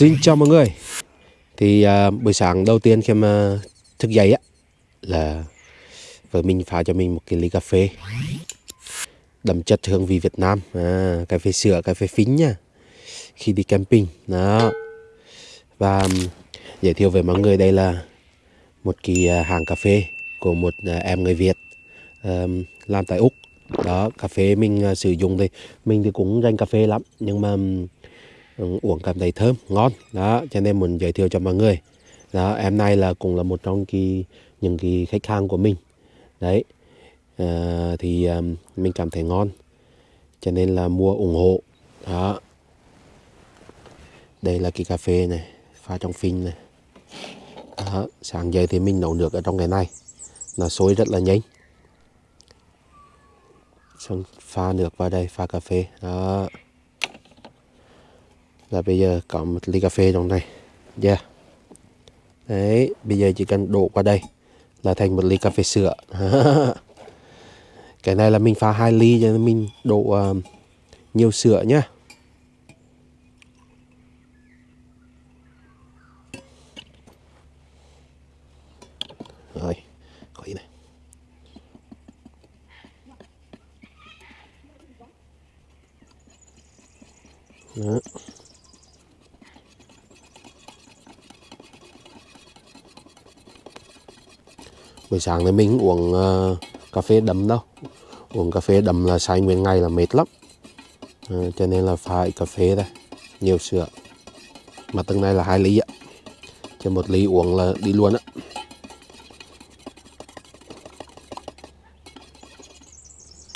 Xin chào mọi người. Thì à, buổi sáng đầu tiên khi mà thức dậy á Là vợ mình pha cho mình một cái ly cà phê. Đậm chất hương vị Việt Nam. À, Cà phê sữa, cà phê phính nha. Khi đi camping Đó. Và giới thiệu với mọi người đây là Một cái à, hàng cà phê Của một à, em người Việt um, Làm tại Úc. Đó, cà phê mình à, sử dụng thì Mình thì cũng rành cà phê lắm. Nhưng mà Vâng, uống cảm thấy thơm ngon. Đó cho nên muốn giới thiệu cho mọi người. Đó em này là cũng là một trong cái những cái khách hàng của mình. Đấy à, thì um, mình cảm thấy ngon. Cho nên là mua ủng hộ. Đó. Đây là cái cà phê này pha trong phin này. Đó, sáng dậy thì mình nấu nước ở trong cái này. Nó sôi rất là nhanh. Xong pha nước vào đây pha cà phê. Đó là bây giờ có một ly cà phê trong này yeah. đấy bây giờ chỉ cần đổ qua đây là thành một ly cà phê sữa cái này là mình pha hai ly cho nên mình đổ uh, nhiều sữa nhá rồi có ý này Đó. Buổi sáng thì mình uống uh, cà phê đậm đâu uống cà phê đậm là say nguyên ngày là mệt lắm. Uh, cho nên là phải cà phê đây nhiều sữa. Mà từng này là hai ly ạ cho một ly uống là đi luôn á.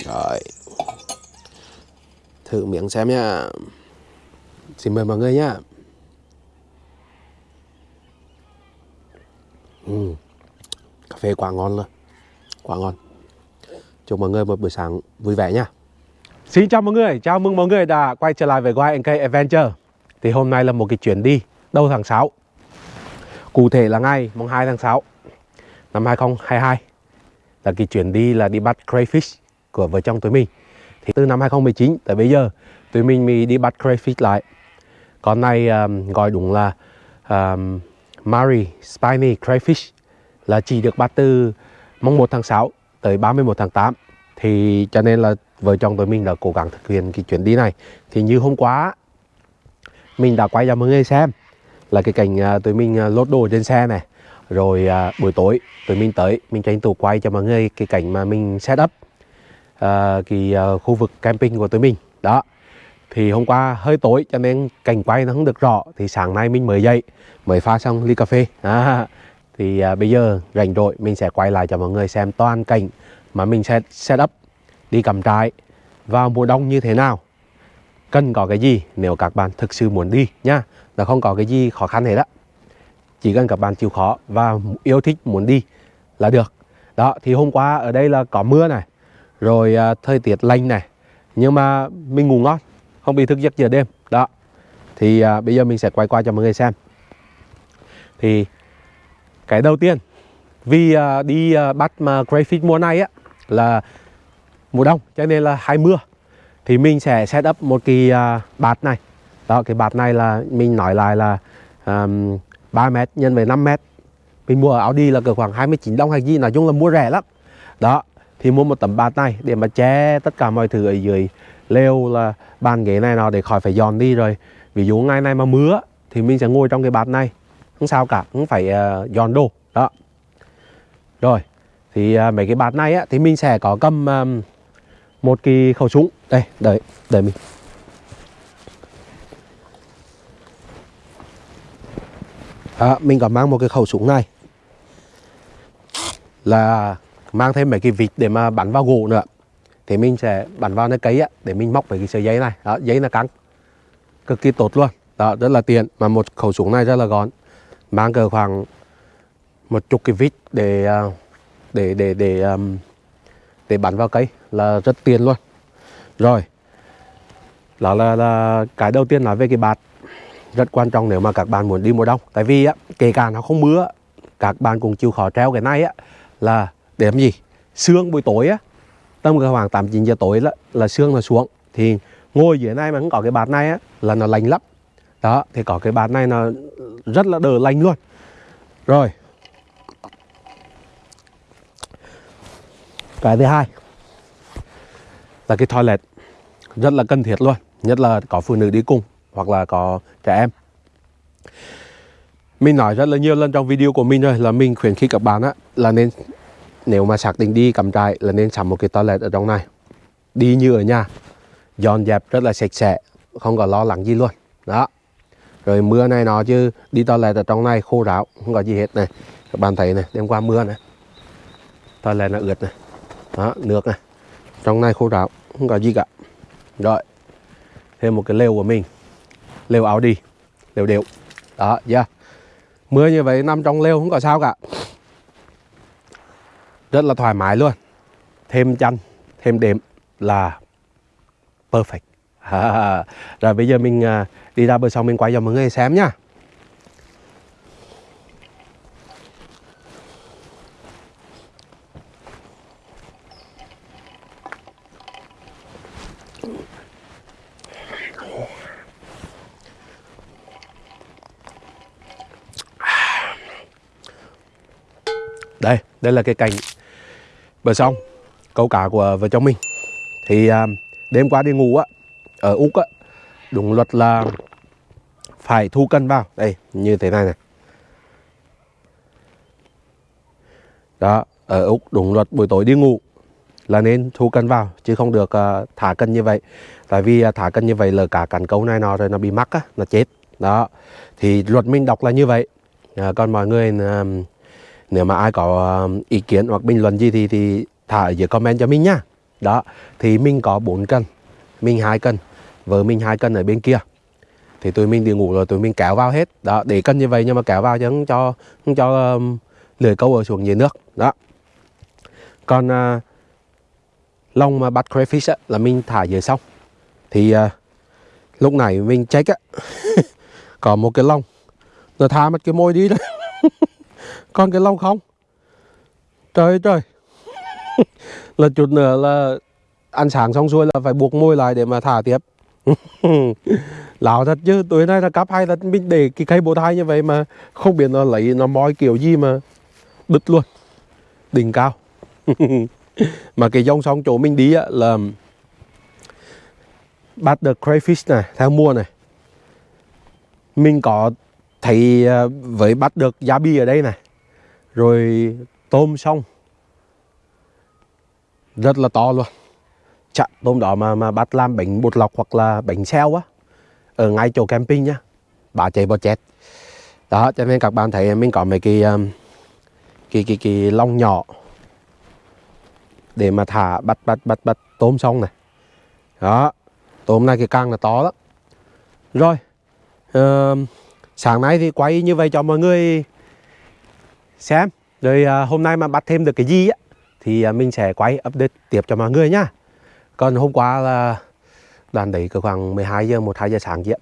Rồi thử miệng xem nha xin mời mọi người nhá uhm cà phê quá ngon luôn. Quá ngon. Chúc mọi người một buổi sáng vui vẻ nha Xin chào mọi người, chào mừng mọi người đã quay trở lại với YNK Adventure. Thì hôm nay là một cái chuyến đi đầu tháng 6 Cụ thể là ngày mùng 2 tháng 6 năm 2022 Là cái chuyến đi là đi bắt crayfish của vợ chồng tụi mình. Thì từ năm 2019 tới bây giờ tụi mình mới đi bắt crayfish lại. Con này um, gọi đúng là um, Mary Spiny Crayfish là chỉ được bắt từ mùng 1 tháng 6 tới 31 tháng 8 thì cho nên là vợ chồng tụi mình đã cố gắng thực hiện cái chuyến đi này. Thì như hôm qua mình đã quay cho mọi người xem là cái cảnh à, tụi mình à, lốt đồ trên xe này. Rồi à, buổi tối tụi mình tới mình tranh thủ quay cho mọi người cái cảnh mà mình set up uh, cái khu vực camping của tụi mình. Đó. Thì hôm qua hơi tối cho nên cảnh quay nó không được rõ. Thì sáng nay mình mới dậy mới pha xong ly cà phê. À, thì à, bây giờ rảnh rỗi mình sẽ quay lại cho mọi người xem toàn cảnh mà mình sẽ set up đi cầm trại vào mùa đông như thế nào. Cần có cái gì nếu các bạn thực sự muốn đi nhá là không có cái gì khó khăn hết á. Chỉ cần các bạn chịu khó và yêu thích muốn đi là được. Đó thì hôm qua ở đây là có mưa này rồi à, thời tiết lạnh này nhưng mà mình ngủ ngon không bị thức giấc giờ đêm. Đó thì à, bây giờ mình sẽ quay qua cho mọi người xem. Thì cái đầu tiên vì uh, đi uh, bắt mà crayfish mùa này á là mùa đông cho nên là hay mưa. Thì mình sẽ set up một cái uh, bạt này. Đó cái bạt này là mình nói lại là um, 3 mét nhân với 5 mét. Mình mua ở Audi là cỡ khoảng 29 đồng hay gì nói chung là mua rẻ lắm. Đó thì mua một tấm bạt này để mà che tất cả mọi thứ ở dưới lều là bàn ghế này nào để khỏi phải dọn đi rồi. Ví dụ ngày nay mà mưa thì mình sẽ ngồi trong cái bạt này không sao cả cũng phải uh, dọn đồ đó. Rồi thì uh, mấy cái bát này á thì mình sẽ có cầm um, một cái khẩu súng. Đây đợi đợi mình. À, mình có mang một cái khẩu súng này. Là mang thêm mấy cái vịt để mà bắn vào gỗ nữa. Thì mình sẽ bắn vào nơi cấy á để mình móc mấy cái sợi dây này. Đó dây là căng. Cực kỳ tốt luôn. Đó rất là tiện mà một khẩu súng này rất là gọn mang cỡ khoảng một chục cái vít để à, để để để à, để bắn vào cây là rất tiền luôn. Rồi đó là, là cái đầu tiên nói về cái bạt rất quan trọng nếu mà các bạn muốn đi mùa đông. Tại vì á kể cả nó không mưa các bạn cũng chịu khó treo cái này á là để làm gì? Sương buổi tối á tầm khoảng tám chín giờ tối là, là sương nó xuống. Thì ngồi dưới này mà không có cái bạt này á là nó lạnh lắm. Đó thì có cái bạt này nó rất là đỡ lành luôn. Rồi. Cái thứ hai là cái toilet rất là cần thiết luôn, nhất là có phụ nữ đi cùng hoặc là có trẻ em. Mình nói rất là nhiều lần trong video của mình rồi là mình khuyến khích các bạn á là nên, nếu mà xác định đi cắm trại là nên sắm một cái toilet ở trong này. Đi như ở nhà, dọn dẹp rất là sạch sẽ, không có lo lắng gì luôn. Đó rồi mưa này nó chứ, đi toilet ở trong này khô ráo, không có gì hết này. Các bạn thấy này, đêm qua mưa này. Toilet nó ướt này. Đó, nước này. Trong này khô ráo, không có gì cả. Rồi, thêm một cái lều của mình. Lều áo đi lều đều. Đó yeah. mưa như vậy nằm trong lều không có sao cả. Rất là thoải mái luôn. Thêm chăn, thêm đệm là perfect. Rồi bây giờ mình à, đi ra bờ sông mình quay cho mọi người xem nhá. Đây đây là cái cảnh bờ sông câu cá của vợ chồng mình. Thì à, đêm qua đi ngủ á ở úc á đúng luật là phải thu cân vào. Đây như thế này này. Đó ở úc đúng luật buổi tối đi ngủ là nên thu cân vào chứ không được uh, thả cân như vậy. Tại vì uh, thả cân như vậy là cả cắn câu này nó rồi nó bị mắc á nó chết. Đó thì luật mình đọc là như vậy. Uh, còn mọi người uh, nếu mà ai có uh, ý kiến hoặc bình luận gì thì thì thả ở dưới comment cho mình nhá đó thì mình có 4 cân mình hai cân vợ mình hai cân ở bên kia. Thì tụi mình đi ngủ rồi tụi mình kéo vào hết. Đó để cân như vậy nhưng mà kéo vào chứ không cho không cho um, lưỡi câu ở xuống dưới nước. Đó. Còn uh, lông mà bắt crayfish á, là mình thả dưới sông thì uh, lúc này mình check á có một cái lông. Nó thả mất cái môi đi đó. Còn cái lông không? Trời trời. Là chút nữa là ăn sáng xong xuôi là phải buộc môi lại để mà thả tiếp lão thật chứ, tối nay là cắp hay là mình để cái cây bồ thai như vậy mà không biết nó lấy nó moi kiểu gì mà đứt luôn, đỉnh cao. Mà cái dòng sông chỗ mình đi á là bắt được crayfish này, theo mùa này. Mình có thấy à, với bắt được giá bi ở đây này, rồi tôm sông rất là to luôn chặn tôm đó mà mà bắt làm bánh bột lọc hoặc là bánh xeo á. Ở ngay chỗ camping nhá bà chạy bò chết đó cho nên các bạn thấy mình có mấy cái um, cái cái cái lông nhỏ để mà thả bắt bắt bắt bắt tôm xong này. Đó tôm này cái càng là to lắm. Rồi uh, sáng nay thì quay như vậy cho mọi người xem. Rồi uh, hôm nay mà bắt thêm được cái gì á thì uh, mình sẽ quay update tiếp cho mọi người nhá còn hôm qua là đoàn đấy cứ khoảng 12 giờ 1 2 giờ sáng kia,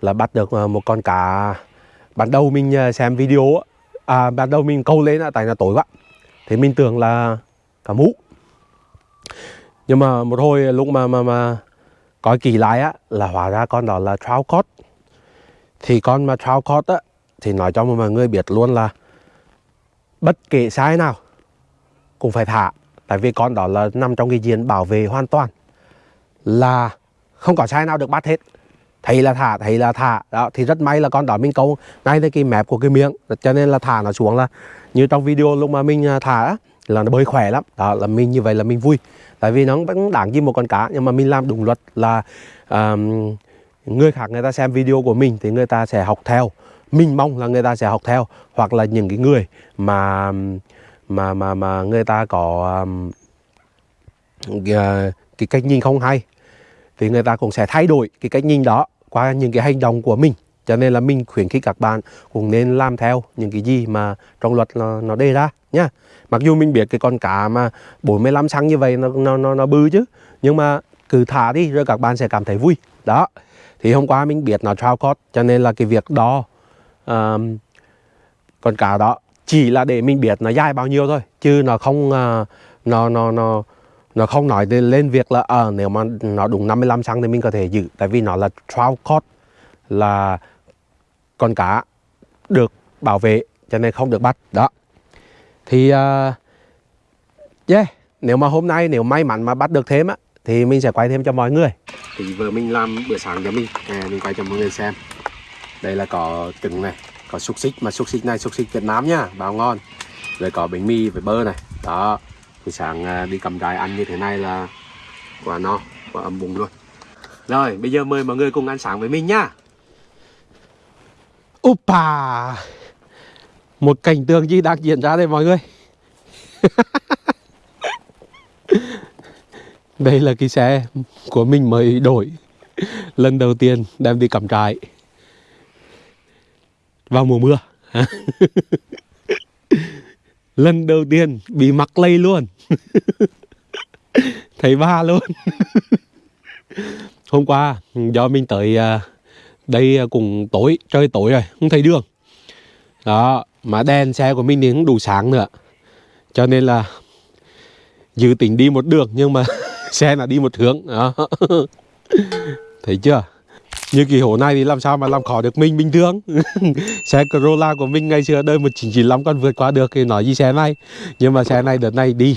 là bắt được ờ, một con cá. Ban đầu mình ờ, xem video à ban đầu mình câu lên tại là tối quá. Thì mình tưởng là cá mú nhưng mà một hồi lúc mà mà mà coi kỳ lại á, là hóa ra con đó là trout cod. Thì con mà trout cod á, thì nói cho mọi người biết luôn là bất kể sai nào, cũng phải thả tại vì con đó là nằm trong cái diện bảo vệ hoàn toàn là không có sai nào được bắt hết. Thấy là thả thấy là thả. Đó thì rất may là con đó mình câu ngay tới cái mép của cái miệng. Cho nên là thả nó xuống là như trong video lúc mà mình à, thả là nó bơi khỏe lắm. Đó là mình như vậy là mình vui. Tại vì nó vẫn đáng gì một con cá nhưng mà mình làm đúng luật là um, người khác người ta xem video của mình thì người ta sẽ học theo. Mình mong là người ta sẽ học theo hoặc là những cái người mà mà mà mà người ta có um, ờ, cái cách nhìn không hay thì người ta cũng sẽ thay đổi cái cách nhìn đó qua những cái hành động của mình. Cho nên là mình khuyến khích các bạn cũng nên làm theo những cái gì mà trong luật nó, nó đề ra nhá. Mặc dù mình biết cái con cá mà 45 cm như vậy nó nó nó, nó bư chứ nhưng mà cứ thả đi rồi các bạn sẽ cảm thấy vui. Đó thì hôm qua mình biết nó trao cốt cho nên là cái việc đo um, con cá đó chỉ là để mình biết nó dài bao nhiêu thôi chứ nó không uh, nó nó nó nó không nói lên việc là à, nếu mà nó đúng 55 cm thì mình có thể giữ. Tại vì nó là trout cod là con cá được bảo vệ cho nên không được bắt. Đó. Thì uh, yeah nếu mà hôm nay nếu may mắn mà bắt được thêm á thì mình sẽ quay thêm cho mọi người. Thì vừa mình làm bữa sáng cho mình à, mình quay cho mọi người xem. Đây là có trứng này có xúc xích, mà xúc xích này, xúc xích Việt Nam nhá bao ngon. Rồi có bánh mì với bơ này. Đó. Thì sáng à, đi cầm trại ăn như thế này là quá no, quá ấm bụng luôn. Rồi, bây giờ mời mọi người cùng ăn sáng với mình nhá. Upa Một cảnh tượng gì đang diễn ra đây mọi người. Đây là cái xe của mình mới đổi. Lần đầu tiên đem đi cắm trại. Vào mùa mưa. Lần đầu tiên bị mắc lây luôn. Thấy ba luôn. Hôm qua do mình tới à, đây cùng tối, trời tối rồi, không thấy đường. Đó, mà đèn xe của mình thì không đủ sáng nữa. Cho nên là dự tính đi một đường nhưng mà xe là đi một hướng. Đó. thấy chưa? Như kỳ hổ này thì làm sao mà làm khó được mình bình thường? Xe Corolla của mình ngày xưa đời 1995 còn vượt qua được thì nói gì xe này? Nhưng mà xe này đợt này đi.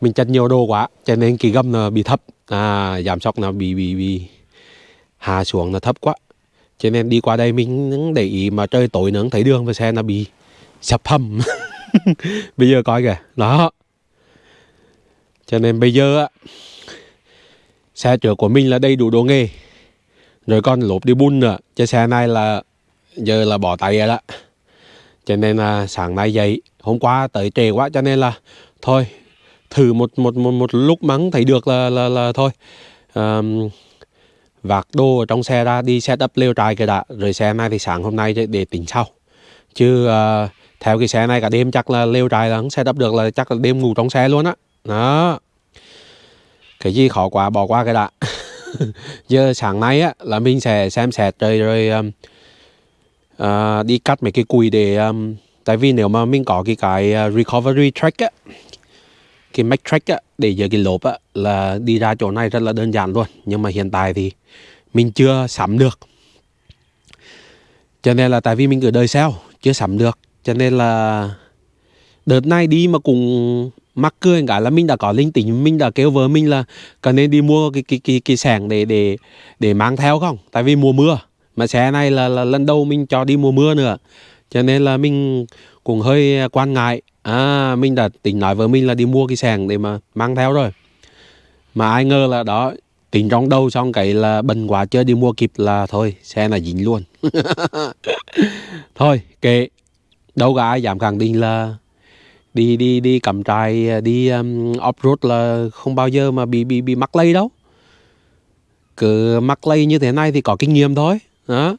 Mình chặt nhiều đồ quá, cho nên kỳ gầm là bị thấp. À giảm sóc là bị bị bị hạ xuống là thấp quá. Cho nên đi qua đây mình để ý mà trời tối nữa thấy đường và xe nó bị sập hầm. Bây giờ coi kìa. Đó. Cho nên bây giờ á, xe chở của mình là đầy đủ đồ nghề rồi con lột đi bun nữa. Chứ xe này là giờ là bỏ tay rồi đó. Cho nên là sáng nay dậy hôm qua tới trễ quá cho nên là thôi thử một một một, một lúc mắng thấy được là là, là thôi. Um, vạc đồ ở trong xe ra đi set up lều trại cái đã. Rồi xe này thì sáng hôm nay để tính sau. Chứ uh, theo cái xe này cả đêm chắc là lều trại là không set up được là chắc là đêm ngủ trong xe luôn á. Đó. Cái gì khó quá bỏ qua cái đã giờ sáng nay á là mình sẽ xem xét rồi rồi um, uh, đi cắt mấy cái cùi để um, tại vì nếu mà mình có cái cái à, recovery track á cái make track á để giờ cái lốp á là đi ra chỗ này rất là đơn giản luôn. Nhưng mà hiện tại thì mình chưa sắm được. Cho nên là tại vì mình cứ đời sao chưa sắm được. Cho nên là đợt này đi mà cùng mắc cười cả là mình đã có linh tính mình đã kêu vợ mình là cần nên đi mua cái cái cái cái sẻng để để để mang theo không? Tại vì mùa mưa mà xe này là, là lần đầu mình cho đi mùa mưa nữa. Cho nên là mình cũng hơi quan ngại. À mình đã tính nói với mình là đi mua cái sẻng để mà mang theo rồi. Mà ai ngờ là đó tính trong đầu xong cái là bần quá chưa đi mua kịp là thôi xe là dính luôn. Thôi kệ. Đâu có ai dám khẳng định là đi đi đi cắm trại à, đi um, off road là không bao giờ mà bị bị bị mắc lây đâu. Cứ mắc lây như thế này thì có kinh nghiệm thôi đó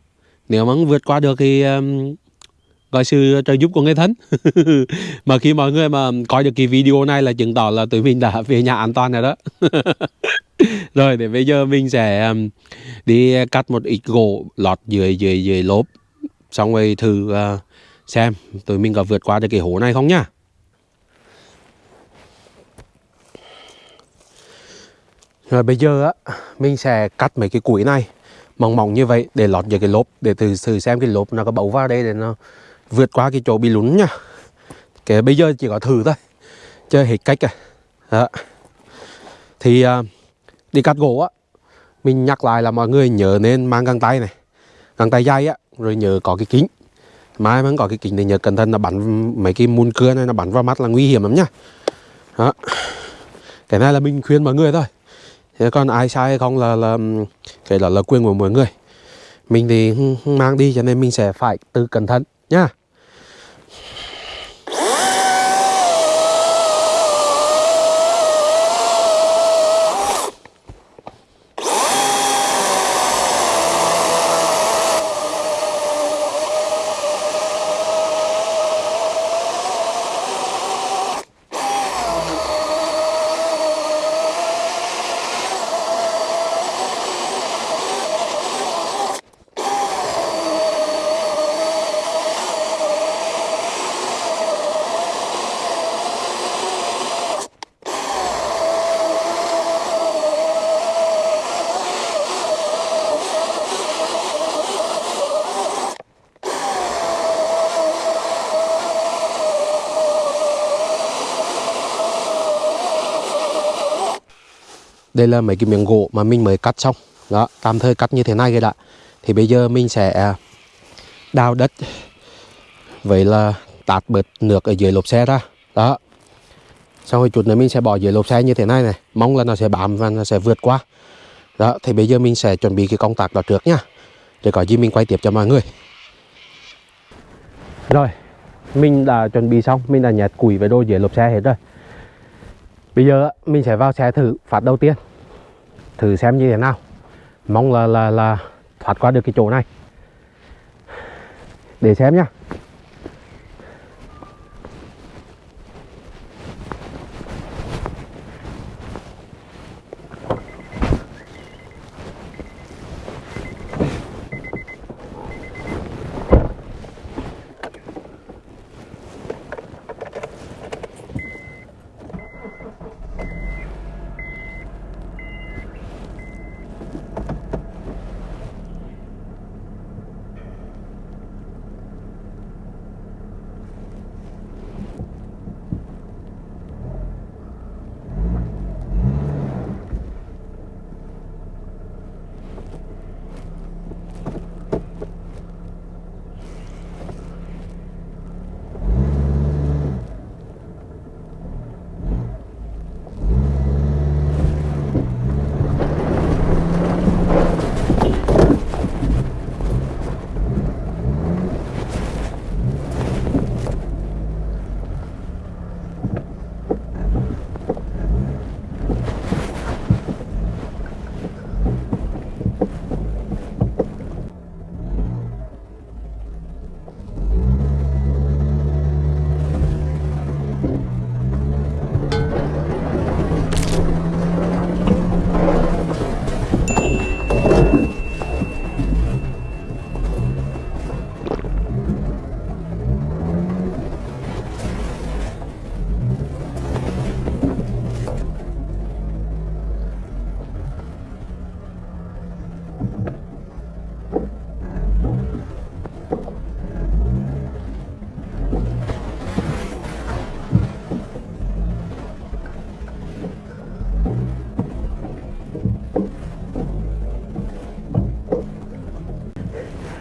nếu mà vượt qua được thì um, gọi sự trợ giúp của người thân. Mà khi mọi người mà coi được cái video này là chứng tỏ là tụi mình đã về nhà an toàn rồi đó. Rồi để bây giờ mình sẽ um, đi cắt một ít gỗ lọt dưới dưới dưới lốp xong rồi thử uh, xem tụi mình có vượt qua được cái hố này không nhá Rồi bây giờ á mình sẽ cắt mấy cái củi này mỏng mỏng như vậy để lọt vào cái lốp để thử thử xem cái lốp nó có bấu vào đây để nó vượt qua cái chỗ bị lún nha. Cái bây giờ chỉ có thử thôi. Chơi hết cách rồi. Đó. Thì uh, đi cắt gỗ á mình nhắc lại là mọi người nhớ nên mang găng tay này. Găng tay dày á rồi nhớ có cái kính. Mai mà có cái kính thì nhớ cẩn thận là bắn mấy cái mùn cưa này nó bắn vào mắt là nguy hiểm lắm nhá. Đó. Cái này là mình khuyên mọi người thôi thế còn ai sai hay không là là cái đó là quyền của mọi người. Mình thì mang đi cho nên mình sẽ phải tự cẩn thận nhá đây là mấy cái miếng gỗ mà mình mới cắt xong. Đó, tạm thời cắt như thế này cái đã. Thì bây giờ mình sẽ à, đào đất vậy là tạt bớt nước ở dưới lốp xe ra. Đó. Xong rồi chút nữa mình sẽ bỏ dưới lốp xe như thế này này. Mong là nó sẽ bám và nó sẽ vượt qua. Đó, thì bây giờ mình sẽ chuẩn bị cái công tác đó trước nha. Để có gì mình quay tiếp cho mọi người. Rồi, mình đã chuẩn bị xong. Mình đã nhét củi với đồ dưới lốp xe hết rồi. Bây giờ mình sẽ vào xe thử phát đầu tiên thử xem như thế nào. Mong là là là thoát qua được cái chỗ này. Để xem nhá.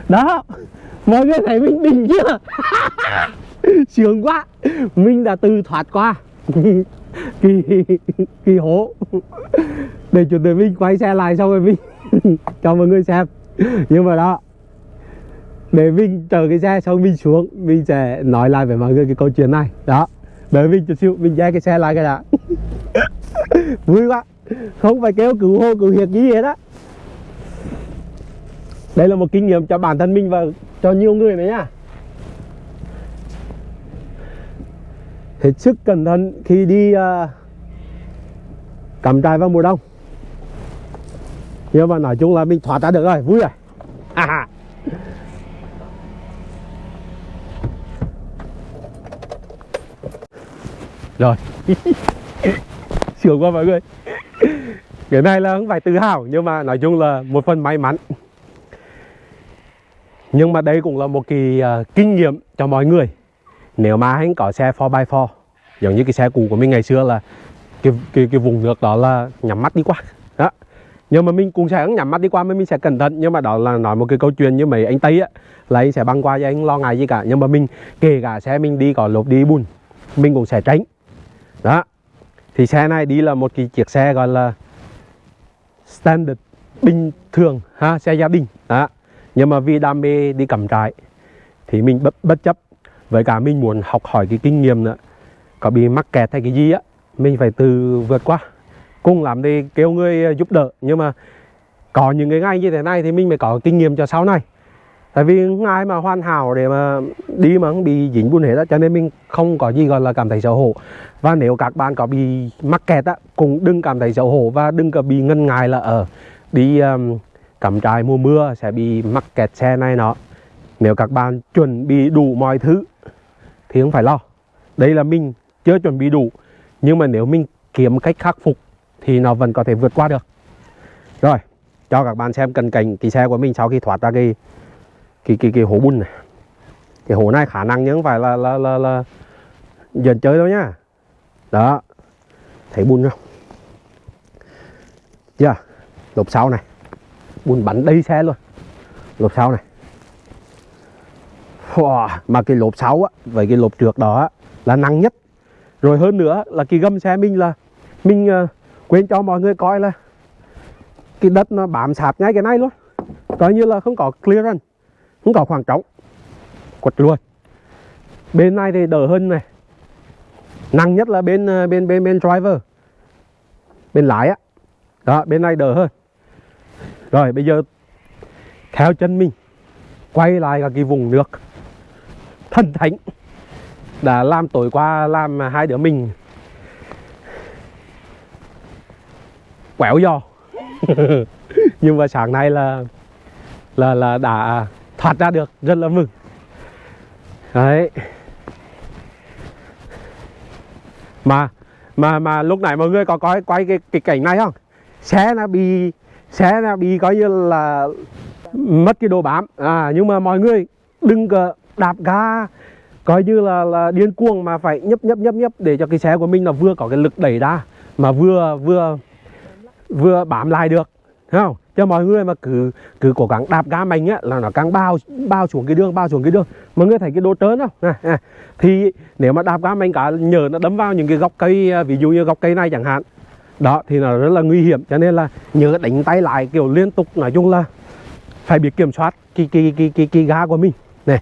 Đó. Mọi người thấy mình đỉnh chưa sướng quá. Mình đã từ thoát qua. Kỳ kỳ hố để chuẩn bị mình quay xe lại xong rồi mình cho mọi người xem. Nhưng mà đó để mình chờ cái xe xong mình xuống mình sẽ nói lại với mọi người cái câu chuyện này. Đó. Đợi mình chút xíu mình ra cái xe lại cái đã. Vui quá. Không phải kêu cứu hô cứu hiệt gì hết á đây là một kinh nghiệm cho bản thân mình và cho nhiều người nữa nha hết sức cẩn thận khi đi uh, cắm trại vào mùa đông. Nhưng mà nói chung là mình thoát ra được rồi vui rồi. À. rồi. Sướng quá mọi người. Cái này là không phải tự hào nhưng mà nói chung là một phần may mắn nhưng mà đây cũng là một cái uh, kinh nghiệm cho mọi người. Nếu mà anh có xe 4x4 giống như cái xe cũ của mình ngày xưa là cái cái cái vùng nước đó là nhắm mắt đi qua. Đó. Nhưng mà mình cũng sẽ nhắm mắt đi qua mình sẽ cẩn thận. Nhưng mà đó là nói một cái câu chuyện như mấy anh tây á là anh sẽ băng qua cho anh lo ngại gì cả. Nhưng mà mình kể cả xe mình đi có lốp đi bùn mình cũng sẽ tránh. Đó. Thì xe này đi là một cái chiếc xe gọi là standard bình thường ha xe gia đình. Đó nhưng mà vì đam mê đi cắm trại thì mình bất, bất chấp. Với cả mình muốn học hỏi cái kinh nghiệm nữa. Có bị mắc kẹt hay cái gì á mình phải từ vượt qua. Cùng làm đi kêu người ờ, giúp đỡ. Nhưng mà có những cái ngày như thế này thì mình mới có kinh nghiệm cho sau này. Tại vì ai mà hoàn hảo để mà đi mà không bị dính bùn hết á. Cho nên mình không có gì gọi là cảm thấy xấu hổ. Và nếu các bạn có bị mắc kẹt á cũng đừng cảm thấy xấu hổ và đừng có bị ngân ngại là ở đi um, cắm trại mùa mưa sẽ bị mắc kẹt xe này nó nếu các bạn chuẩn bị đủ mọi thứ thì không phải lo. Đây là mình chưa chuẩn bị đủ nhưng mà nếu mình kiếm cách khắc phục thì nó vẫn có thể vượt qua được. Rồi cho các bạn xem cận cảnh cái xe của mình sau khi thoát ra cái cái cái, cái hố bùn này. Cái hố này khả năng nhưng không phải là là là, là dần chơi đâu nhá. Đó thấy bùn không? Chưa? Yeah. Lốp sau này. Bùn bắn đầy xe luôn. Lốp sau này. Wow. Mà cái lốp sau á Với cái lốp trước đó á, là nặng nhất. Rồi hơn nữa là cái gầm xe mình là Mình uh, quên cho mọi người coi là Cái đất nó bám sạp ngay cái này luôn. Coi như là không có clearance Không có khoảng trống. Quật luôn. Bên này thì đỡ hơn này. Nặng nhất là bên ờ, bên bên bên driver. Bên lái á. Đó bên này đỡ hơn. Rồi bây giờ Theo chân mình Quay lại cả cái vùng nước. Thần thánh Đã làm tối qua làm hai đứa mình Quẹo do Nhưng mà sáng nay là Là là đã thoát ra được Rất là mừng. Đấy. Mà mà mà lúc nãy mọi người có coi quay cái, cái cảnh này không? Xe nó bị xe bị coi như là mất cái đồ bám. À nhưng mà mọi người đừng đạp ga coi như là là điên cuồng mà phải nhấp nhấp nhấp nhấp để cho cái xe của mình là vừa có cái lực đẩy ra mà vừa vừa vừa bám lại được Thấy không? Cho mọi người mà cứ cứ cố gắng đạp ga mạnh á là nó càng bao bao xuống cái đường bao xuống cái đường. Mọi người thấy cái đồ trớn không? À, à. thì nếu mà đạp ga mạnh cả nhờ nó đấm vào những cái gốc cây à, ví dụ như gốc cây này chẳng hạn đó thì nó rất là nguy hiểm cho nên là nhớ đánh tay lại kiểu liên tục nói chung là phải biết kiểm soát cái cái cái cái, cái ga của mình. Này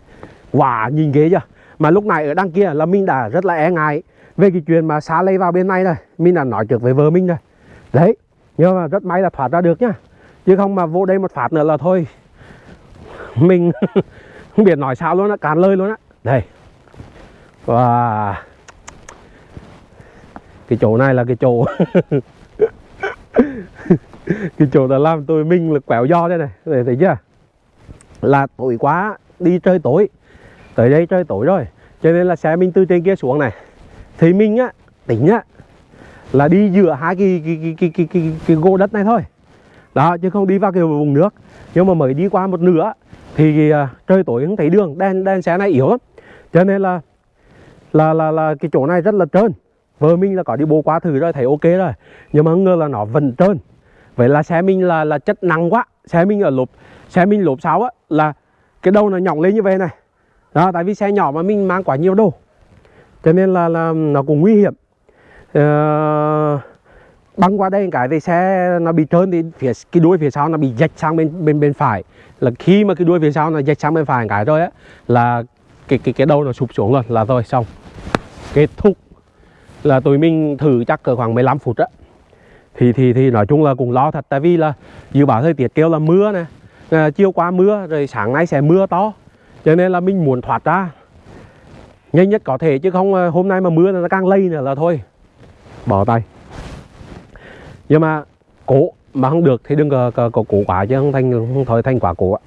quả nhìn ghế chưa? Mà lúc này ở đằng kia là mình đã rất là e ngại về cái chuyện mà xá lây vào bên này rồi. Mình đã nói trước với vợ mình rồi. Đấy nhưng mà rất may là thoát ra được nhá. Chứ không mà vô đây một phát nữa là thôi. Mình không biết nói sao luôn á càn lời luôn á. Đây. Và cái chỗ này là cái chỗ cái chỗ đã làm tôi mình là quẹo do đây này. Để thấy chưa? Là tối quá đi chơi tối. Tới đây chơi tối rồi. Cho nên là xe mình từ trên kia xuống này. Thì mình á tính á là đi giữa hai cái cái cái cái cái, cái, cái gỗ đất này thôi. Đó chứ không đi vào cái vùng nước. Nhưng mà mới đi qua một nửa thì uh, trời tối không thấy đường. Đèn đèn xe này yếu lắm. Cho nên là là là là cái chỗ này rất là trơn vợ mình là có đi bộ qua thử rồi thấy ok rồi. Nhưng mà không ngờ là nó vẫn trơn. Vậy là xe mình là là chất nặng quá. Xe mình ở lốp xe mình lốp sáu á là cái đầu nó nhỏng lên như vậy này. Đó tại vì xe nhỏ mà mình mang quá nhiều đồ. Cho nên là, là nó cũng nguy hiểm. Uh, băng qua đây cái thì xe nó bị trơn thì phía cái đuôi phía sau nó bị dạch sang bên bên bên phải. Là khi mà cái đuôi phía sau nó dạch sang bên phải cái rồi á là cái cái cái đầu nó sụp xuống rồi là thôi xong. Kết thúc là tụi mình thử chắc cỡ khoảng 15 phút á. Thì thì thì nói chung là cũng lo thật tại vì là dự báo thời tiết kêu là mưa nè à, chiều qua mưa rồi sáng nay sẽ mưa to cho nên là mình muốn thoát ra. Nhanh nhất có thể chứ không à, hôm nay mà mưa nó càng lây nữa là thôi. Bỏ tay. Nhưng mà cố mà không được thì đừng có, có, có cố quá chứ không thành không thôi thành quả cố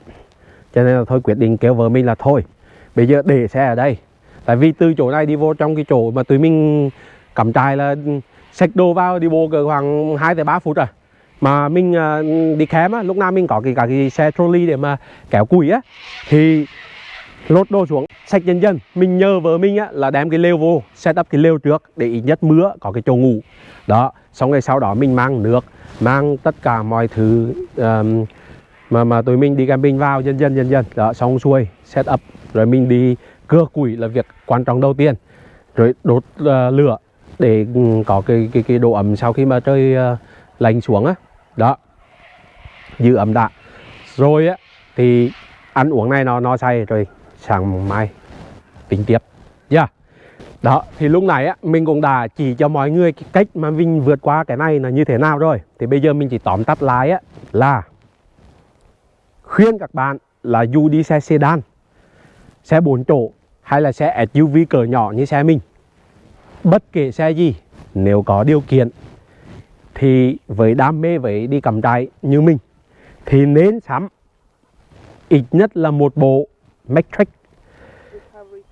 cho nên là thôi quyết định kêu vợ mình là thôi bây giờ để xe ở đây. Tại vì từ chỗ này đi vô trong cái chỗ mà tụi mình cắm trại là xách đồ vào đi bộ cỡ khoảng 2 tới 3 phút rồi. Mà mình ờ, đi khám á lúc nào mình có cái cả cái xe trolley để mà kéo củi á thì lột đồ xuống sạch dần dần. Mình nhờ vợ mình á là đem cái lều vô set up cái lều trước để ít nhất mưa có cái chỗ ngủ. Đó xong rồi sau đó mình mang nước mang tất cả mọi thứ um, mà mà tụi mình đi camping vào dần dần dần dần. Đó xong xuôi set up rồi mình đi cưa củi là việc quan trọng đầu tiên. Rồi đốt uh, lửa để ừ, có cái cái cái độ ẩm sau khi mà trời ờ, lạnh xuống á. Đó. Giữ ẩm đã. Rồi á, thì ăn uống này nó nó say rồi sáng mai tính tiếp. Yeah. đó, thì lúc này á, mình cũng đã chỉ cho mọi người cái cách mà mình vượt qua cái này là như thế nào rồi. Thì bây giờ mình chỉ tóm tắt lại á, là khuyên các bạn là dù đi xe sedan, xe 4 chỗ hay là xe SUV cỡ nhỏ như xe mình bất kể xe gì, nếu có điều kiện thì với đam mê với đi cầm trại như mình thì nên sắm ít nhất là một bộ Matrix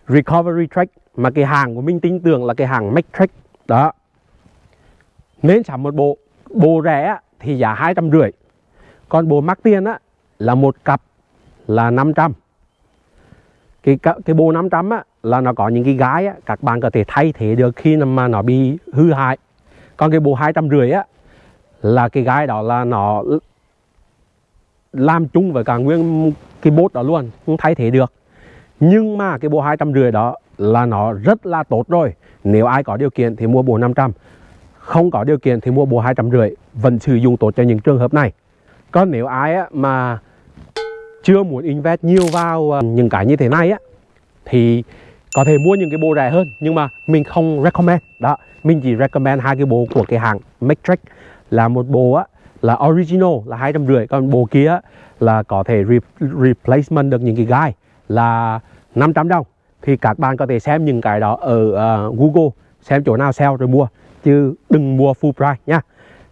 Recovery Track mà cái hàng của mình tin tưởng là cái hàng Matrix đó. Nên sắm một bộ. Bộ rẻ thì giá hai trăm rưỡi. Còn bộ mắc tiền á, là một cặp là 500 cái cái bộ 500 á là nó có những cái gái á các bạn có thể thay thế được khi mà nó bị hư hại. Còn cái bộ hai trăm rưỡi á là cái gái đó là nó làm chung với cả nguyên cái bốt đó luôn không thay thế được. Nhưng mà cái bộ hai trăm rưỡi đó là nó rất là tốt rồi. Nếu ai có điều kiện thì mua bộ 500 không có điều kiện thì mua bộ hai trăm rưỡi vẫn sử dụng tốt cho những trường hợp này. Còn nếu ai á, mà chưa muốn invest nhiều vào ờ, những cái như thế này á thì có thể mua những cái bộ rẻ hơn nhưng mà mình không recommend. Đó mình chỉ recommend hai cái bộ của cái hãng Matrix. Là một bộ á là original là hai trăm rưỡi. Còn bộ kia là có thể re replacement được những cái gai là 500 đồng. Thì các bạn có thể xem những cái đó ở uh, Google xem chỗ nào sale rồi mua. Chứ đừng mua full price nha.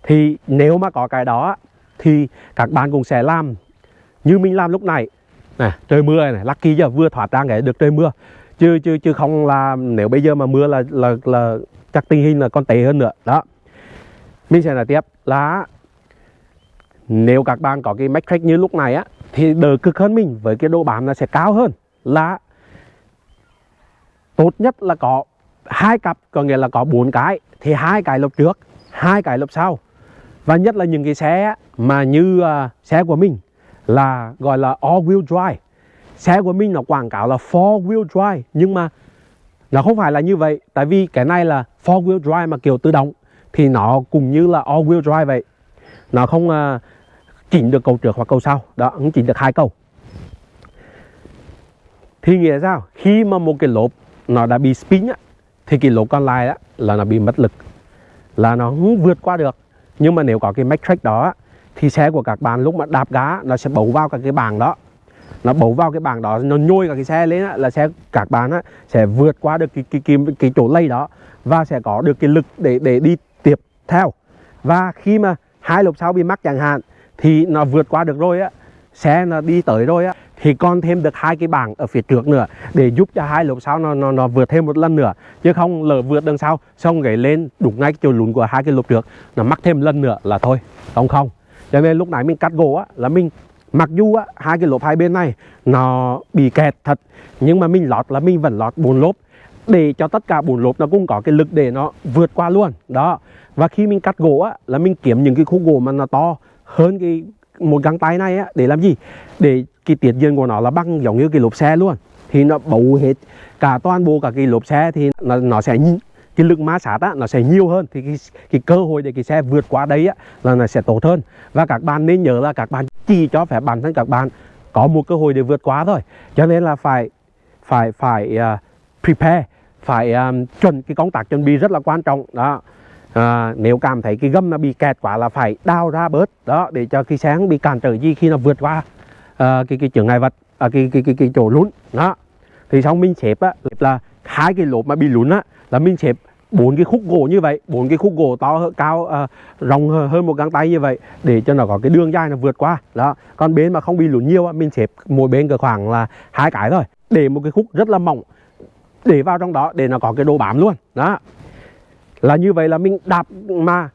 Thì nếu mà có cái đó thì các bạn cũng sẽ làm như mình làm lúc này. Này trời mưa này lucky giờ vừa thoát ra cái được trời mưa chứ chứ chứ không là nếu bây giờ mà mưa là là là chắc tình hình là còn tệ hơn nữa. Đó. Mình sẽ nói tiếp là nếu các bạn có cái metric như lúc này á thì đỡ cực hơn mình với cái độ bám nó sẽ cao hơn. Là tốt nhất là có hai cặp có nghĩa là có bốn cái thì hai cái lốp trước hai cái lốp sau. Và nhất là những cái xe mà như uh, xe của mình là gọi là all wheel drive xe của mình nó quảng cáo là four wheel drive. Nhưng mà nó không phải là như vậy. Tại vì cái này là four wheel drive mà kiểu tự động thì nó cũng như là all wheel drive vậy. Nó không à, uh, chỉnh được cầu trước hoặc cầu sau. Đó cũng chỉnh được hai cầu. Thì nghĩa sao? Khi mà một cái lốp nó đã bị spin á, thì cái lốp còn lại á, là nó bị mất lực. Là nó không vượt qua được. Nhưng mà nếu có cái matrix đó thì xe của các bạn lúc mà đạp gá nó sẽ bấu vào các cái bảng đó nó bấu vào cái bảng đó nó nhôi cả cái xe lên á, là xe các bạn á, sẽ vượt qua được cái, cái, cái, cái, chỗ lây đó và sẽ có được cái lực để để đi tiếp theo. Và khi mà hai lốp sau bị mắc chẳng hạn thì nó vượt qua được rồi á xe nó đi tới rồi á thì còn thêm được hai cái bảng ở phía trước nữa để giúp cho hai lốp sau nó, nó nó vượt thêm một lần nữa. Chứ không lỡ vượt đằng sau xong gãy lên đụng ngay cái chỗ lún của hai cái lốp trước nó mắc thêm lần nữa là thôi không không. Cho nên lúc nãy mình cắt gỗ á là mình mặc dù á hai cái lốp hai bên này nó bị kẹt thật nhưng mà mình lọt là mình vẫn lọt bốn lốp. Để cho tất cả bốn lốp nó cũng có cái lực để nó vượt qua luôn đó. Và khi mình cắt gỗ á là mình kiếm những cái khúc gỗ mà nó to hơn cái một găng tay này á để làm gì? Để cái tiết diện của nó là bằng giống như cái lốp xe luôn. Thì nó bấu hết cả toàn bộ cả cái lốp xe thì nó, nó sẽ cái lực ma sát á, nó sẽ nhiều hơn thì cái, cái cơ hội để cái xe vượt qua đấy á, là nó sẽ tốt hơn. Và các bạn nên nhớ là các bạn chỉ cho phép bản thân các bạn có một cơ hội để vượt qua thôi. Cho nên là phải phải phải uh, prepare phải um, chuẩn cái công tác chuẩn bị rất là quan trọng. Đó. À, nếu cảm thấy cái gâm nó bị kẹt quá là phải đào ra bớt đó để cho cái xe không bị cản trở gì khi nó vượt qua uh, cái cái chướng ngại vật à, cái, cái cái cái chỗ lún. Đó. Thì xong mình xếp á là hai cái lốp mà bị lún á là mình xếp bốn cái khúc gỗ như vậy bốn cái khúc gỗ to cao à, rộng hơn một găng tay như vậy để cho nó có cái đường dài nó vượt qua. Đó còn bên mà không bị lún nhiều á, mình xếp mỗi bên cỡ khoảng là hai cái thôi để một cái khúc rất là mỏng để vào trong đó để nó có cái độ bám luôn. Đó là như vậy là mình đạp mà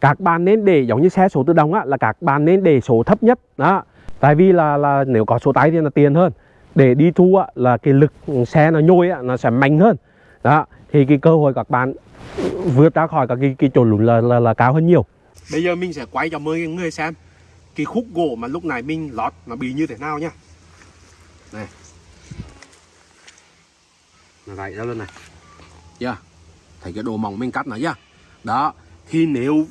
các bạn nên để giống như xe số tự động á là các bạn nên để số thấp nhất. Đó tại vì là là nếu có số tay thì là tiền hơn để đi thu á, là cái lực xe nó nhôi á, nó sẽ mạnh hơn. Đó thì cái cơ hội các bạn vượt ra khỏi các cái, cái chỗ lún là, là, là cao hơn nhiều. Bây giờ mình sẽ quay cho mọi người xem cái khúc gỗ mà lúc này mình lót nó bị như thế nào nhá này. Nó gãy ra luôn này. Yeah thấy cái đồ mỏng mình cắt nó chưa đó thì nếu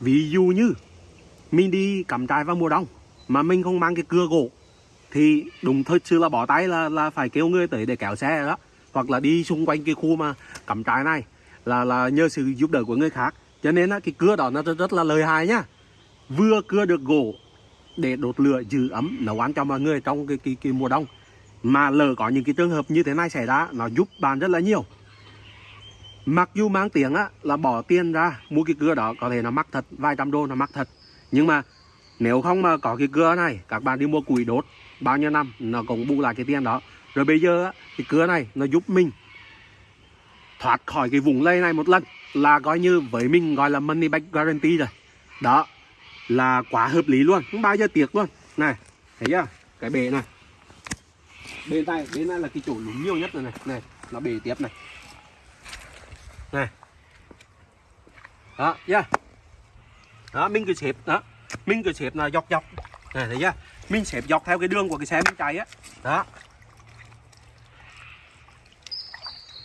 ví dụ như mình đi cắm trại vào mùa đông mà mình không mang cái cưa gỗ thì đúng thật sự là bỏ tay là là phải kêu người tới để kéo xe đó. Hoặc là đi xung quanh cái khu mà cắm trại này là là nhờ sự giúp đỡ của người khác. Cho nên là cái cưa đó nó rất, rất là lợi hại nhá. Vừa cưa được gỗ để đốt lửa giữ ấm nấu ăn cho mọi người trong cái, cái, cái mùa đông. Mà lỡ có những cái trường hợp như thế này xảy ra nó giúp bạn rất là nhiều. Mặc dù mang tiếng á, là bỏ tiền ra mua cái cưa đó có thể nó mắc thật, vài trăm đô nó mắc thật. Nhưng mà nếu không mà có cái cưa này, các bạn đi mua củi đốt bao nhiêu năm nó cũng bù lại cái tiền đó. Rồi bây giờ cái cưa này nó giúp mình thoát khỏi cái vùng lây này một lần là coi như với mình gọi là money back guarantee rồi. Đó là quá hợp lý luôn, không bao giờ tiếc luôn. Này, thấy chưa? Cái bể này. Bên tay, bên này là cái chỗ lún nhiều nhất rồi này, này, nó bể tiếp này này đó yeah. đó mình cứ xếp đó mình cứ xếp là dọc dọc này thấy chưa mình xếp dọc theo cái đường của cái xe mình chạy á. Đó.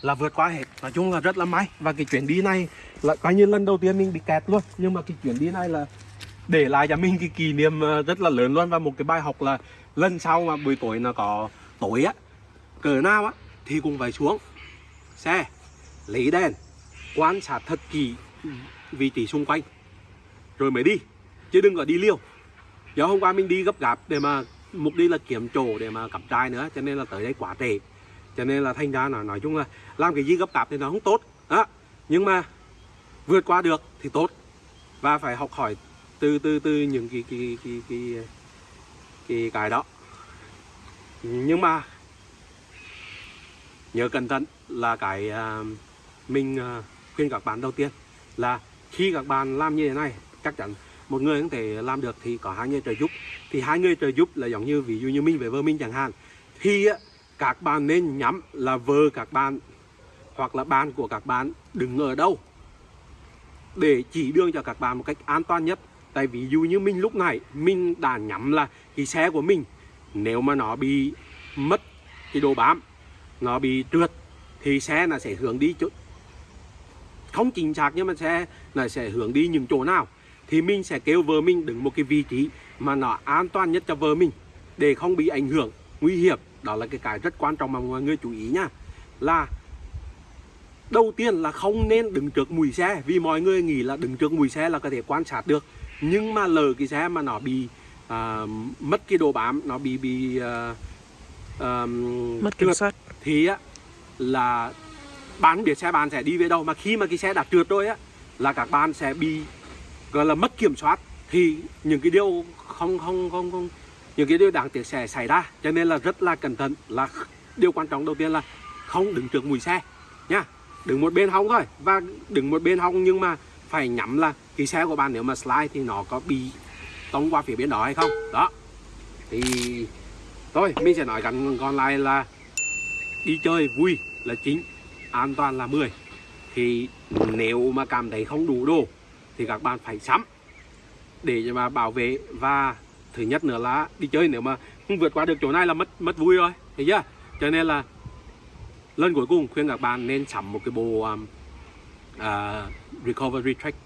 Là vượt qua hết. Nói chung là rất là may. Và cái chuyến đi này là coi như lần đầu tiên mình bị kẹt luôn. Nhưng mà cái chuyến đi này là để lại cho mình cái kỷ niệm ờ, rất là lớn luôn. Và một cái bài học là lần sau mà buổi tối nó có tối á cờ nào á, thì cũng phải xuống xe, lấy đèn, quan sát thật kỹ vị trí xung quanh. Rồi mới đi, chứ đừng có đi liều do hôm qua mình đi gấp gáp để mà mục đi là kiếm chỗ để mà cắm trại nữa cho nên là tới đây quá trễ. Cho nên là thành ra là nói chung là làm cái gì gấp gáp thì nó không tốt. Đó. Nhưng mà vượt qua được thì tốt. Và phải học hỏi từ từ từ những cái cái cái cái cái cái cái đó. Nhưng mà nhớ cẩn thận là cái uh, mình uh, khuyên các bạn đầu tiên là khi các bạn làm như thế này chắc chắn một người không thể làm được thì có hai người trợ giúp. Thì hai người trợ giúp là giống như ví dụ như mình với vợ mình chẳng hạn. Thì á, các bạn nên nhắm là vợ các bạn hoặc là bạn của các bạn đứng ở đâu để chỉ đường cho các bạn một cách an toàn nhất. Tại ví dụ như mình lúc này mình đã nhắm là cái xe của mình. Nếu mà nó bị mất cái đồ bám nó bị trượt thì xe là sẽ hướng đi chỗ không chính xác nhưng mà xe là sẽ hướng đi những chỗ nào thì mình sẽ kêu vợ mình đứng một cái vị trí mà nó an toàn nhất cho vợ mình để không bị ảnh hưởng nguy hiểm. Đó là cái cái rất quan trọng mà mọi người chú ý nha. Là đầu tiên là không nên đứng trước mùi xe vì mọi người nghĩ là đứng trước mùi xe là có thể quan sát được. Nhưng mà lỡ cái xe mà nó bị à, mất cái độ bám nó bị bị à, à, mất kiểm soát. thì á là bạn biết xe bạn sẽ đi về đâu. Mà khi mà cái xe đã trượt rồi á là các bạn sẽ bị gọi là mất kiểm soát thì những cái điều không không không không, những cái điều đáng tiếc sẽ xảy ra. Cho nên là rất là cẩn thận. Là điều quan trọng đầu tiên là không đứng trước mùi xe nha. Đứng một bên hông thôi. Và đứng một bên hông nhưng mà phải nhắm là cái xe của bạn nếu mà slide thì nó có bị tông qua phía bên đó hay không? Đó. Thì thôi, mình sẽ nói gần còn lại là đi chơi vui là chính, an toàn là 10 thì nếu mà cảm thấy không đủ đồ thì các bạn phải sắm để mà bảo vệ. Và thứ nhất nữa là đi chơi nếu mà không vượt qua được chỗ này là mất mất vui rồi thấy chưa? Cho nên là lần cuối cùng khuyên các bạn nên sắm một cái bộ um, à, recovery track.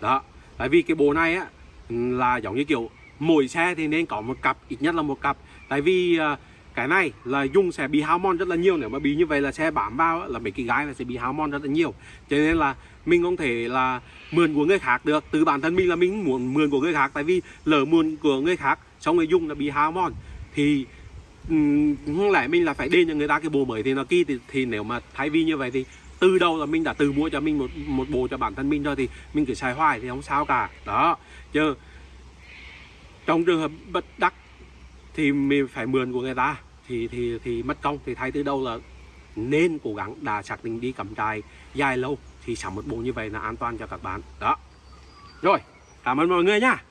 Đó tại vì cái bộ này á là giống như kiểu mỗi xe thì nên có một cặp ít nhất là một cặp. Tại vì uh, cái này là dùng sẽ bị hao mòn rất là nhiều. Nếu mà bị như vậy là xe bám vào là mấy cái gái là sẽ bị hao mòn rất là nhiều. Cho nên là mình không thể là mượn của người khác được. Từ bản thân mình là mình muốn mượn của người khác tại vì lỡ mượn của người khác xong rồi dùng là bị hao mòn. Thì không lẽ mình là phải đền cho người ta cái bộ mới thì nó kỳ thì, thì nếu mà thay vì như vậy thì từ đầu là mình đã tự mua cho mình một một bộ cho bản thân mình rồi thì mình cứ xài hoài thì không sao cả. Đó. Chứ trong trường hợp bất đắc thì mình phải mượn của người ta thì thì thì mất công, thì thay từ đầu là nên cố gắng đã xác định đi cắm trại dài lâu thì sắm một bộ như vậy là an toàn cho các bạn. Đó. Rồi, cảm ơn mọi người nha.